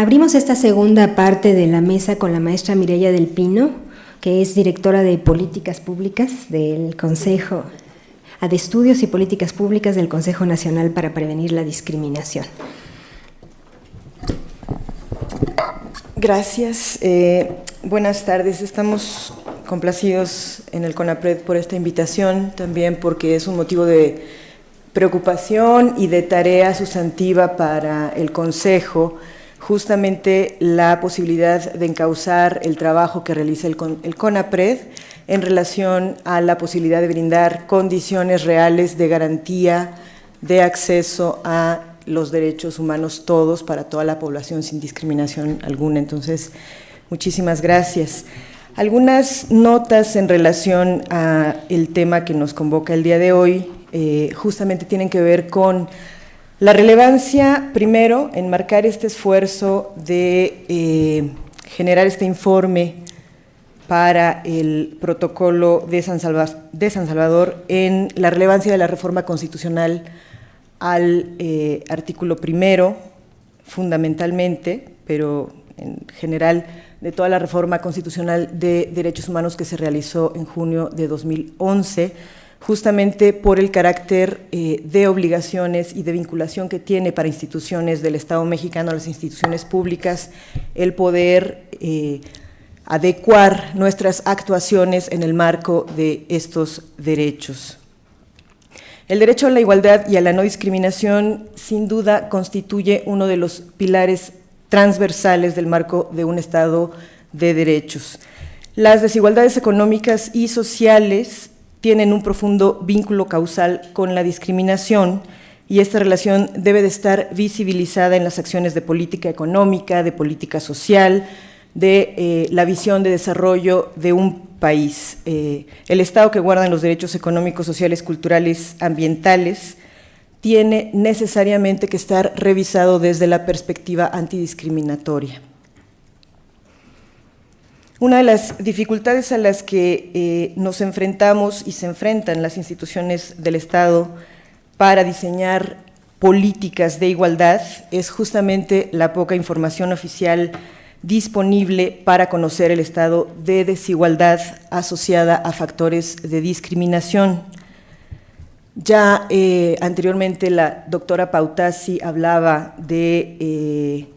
Abrimos esta segunda parte de la mesa con la maestra Mireya del Pino, que es directora de Políticas Públicas del Consejo, de Estudios y Políticas Públicas del Consejo Nacional para Prevenir la Discriminación. Gracias. Eh, buenas tardes. Estamos complacidos en el CONAPRED por esta invitación, también porque es un motivo de preocupación y de tarea sustantiva para el Consejo, justamente la posibilidad de encauzar el trabajo que realiza el, el CONAPRED en relación a la posibilidad de brindar condiciones reales de garantía de acceso a los derechos humanos todos para toda la población sin discriminación alguna. Entonces, muchísimas gracias. Algunas notas en relación a el tema que nos convoca el día de hoy eh, justamente tienen que ver con la relevancia, primero, en marcar este esfuerzo de eh, generar este informe para el protocolo de San, Salvador en la relevancia de la reforma constitucional al eh, artículo primero, fundamentalmente, pero en general de toda la reforma constitucional de derechos humanos que se realizó en junio de 2011, justamente por el carácter eh, de obligaciones y de vinculación que tiene para instituciones del Estado mexicano, las instituciones públicas, el poder eh, adecuar nuestras actuaciones en el marco de estos derechos. El derecho a la igualdad y a la no discriminación sin duda constituye uno de los pilares transversales del marco de un Estado de derechos. Las desigualdades económicas y sociales tienen un profundo vínculo causal con la discriminación y esta relación debe de estar visibilizada en las acciones de política económica, de política social, de eh, la visión de desarrollo de un país. Eh, el Estado que guarda los derechos económicos, sociales, culturales, ambientales, tiene necesariamente que estar revisado desde la perspectiva antidiscriminatoria. Una de las dificultades a las que eh, nos enfrentamos y se enfrentan las instituciones del Estado para diseñar políticas de igualdad es justamente la poca información oficial disponible para conocer el estado de desigualdad asociada a factores de discriminación. Ya eh, anteriormente la doctora Pautasi hablaba de eh,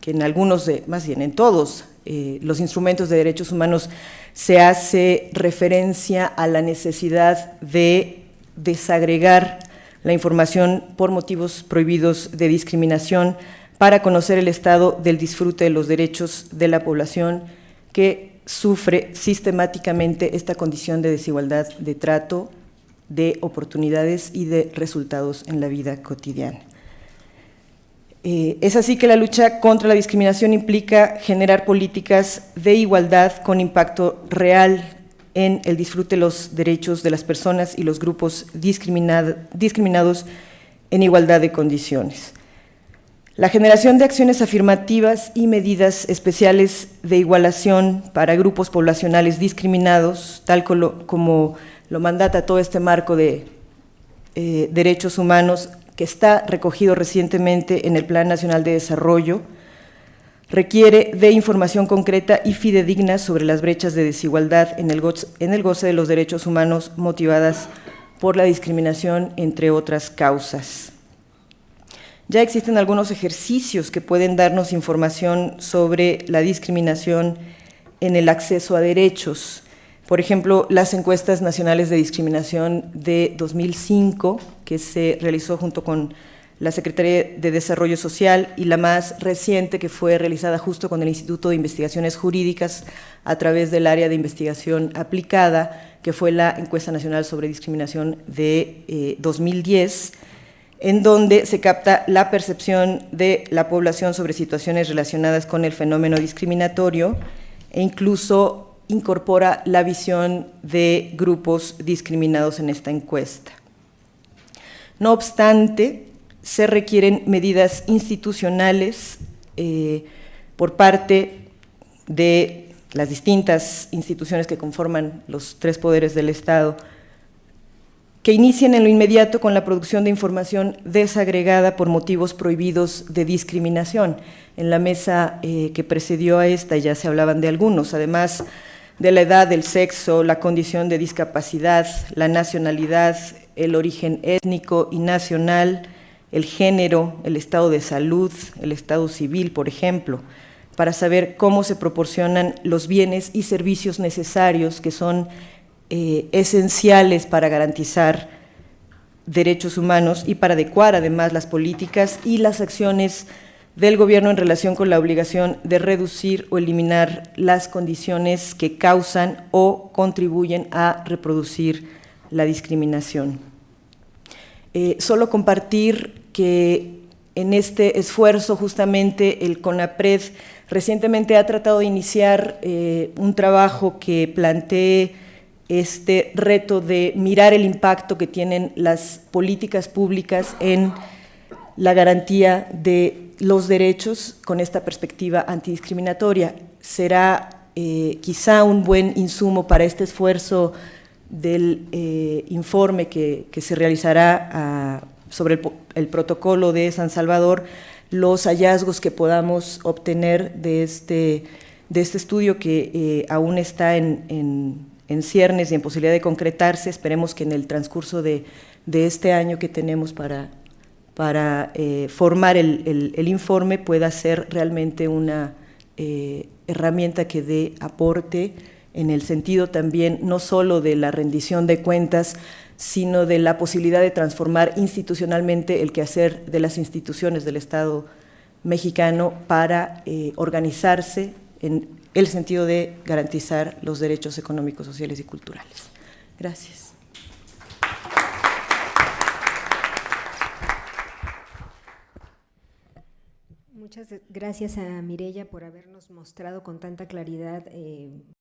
que en algunos, de, más bien en todos, eh, los instrumentos de derechos humanos se hace referencia a la necesidad de desagregar la información por motivos prohibidos de discriminación para conocer el estado del disfrute de los derechos de la población que sufre sistemáticamente esta condición de desigualdad de trato, de oportunidades y de resultados en la vida cotidiana. Eh, es así que la lucha contra la discriminación implica generar políticas de igualdad con impacto real en el disfrute de los derechos de las personas y los grupos discriminados en igualdad de condiciones. La generación de acciones afirmativas y medidas especiales de igualación para grupos poblacionales discriminados, tal como lo mandata todo este marco de eh, derechos humanos que está recogido recientemente en el Plan Nacional de Desarrollo, requiere de información concreta y fidedigna sobre las brechas de desigualdad en el goce de los derechos humanos motivadas por la discriminación, entre otras causas. Ya existen algunos ejercicios que pueden darnos información sobre la discriminación en el acceso a derechos. Por ejemplo, las encuestas nacionales de discriminación de 2005, que se realizó junto con la Secretaría de Desarrollo Social y la más reciente que fue realizada justo con el Instituto de Investigaciones Jurídicas a través del área de investigación aplicada, que fue la encuesta nacional sobre discriminación de 2010, eh, en donde se capta la percepción de la población sobre situaciones relacionadas con el fenómeno discriminatorio e incluso incorpora la visión de grupos discriminados en esta encuesta. No obstante, se requieren medidas institucionales eh, por parte de las distintas instituciones que conforman los tres poderes del Estado que inicien en lo inmediato con la producción de información desagregada por motivos prohibidos de discriminación. En la mesa eh, que precedió a esta ya se hablaban de algunos, además de la edad, el sexo, la condición de discapacidad, la nacionalidad, el origen étnico y nacional, el género, el estado de salud, el estado civil, por ejemplo, para saber cómo se proporcionan los bienes y servicios necesarios que son eh, esenciales para garantizar derechos humanos y para adecuar además las políticas y las acciones del gobierno en relación con la obligación de reducir o eliminar las condiciones que causan o contribuyen a reproducir la discriminación. Eh, solo compartir que en este esfuerzo justamente el CONAPRED recientemente ha tratado de iniciar eh, un trabajo que plantee este reto de mirar el impacto que tienen las políticas públicas en la garantía de los derechos con esta perspectiva antidiscriminatoria. Será eh, quizá un buen insumo para este esfuerzo del eh, informe que, se realizará ah, sobre el, protocolo de San Salvador, los hallazgos que podamos obtener de este, de este estudio que eh, aún está en en ciernes y en posibilidad de concretarse. Esperemos que en el transcurso de, este año que tenemos para, para eh, formar el, informe pueda ser realmente una herramienta que dé aporte en el sentido también no solo de la rendición de cuentas, sino de la posibilidad de transformar institucionalmente el quehacer de las instituciones del Estado mexicano para eh, organizarse en el sentido de garantizar los derechos económicos, sociales y culturales. Gracias. Muchas gracias a Mirella por habernos mostrado con tanta claridad eh,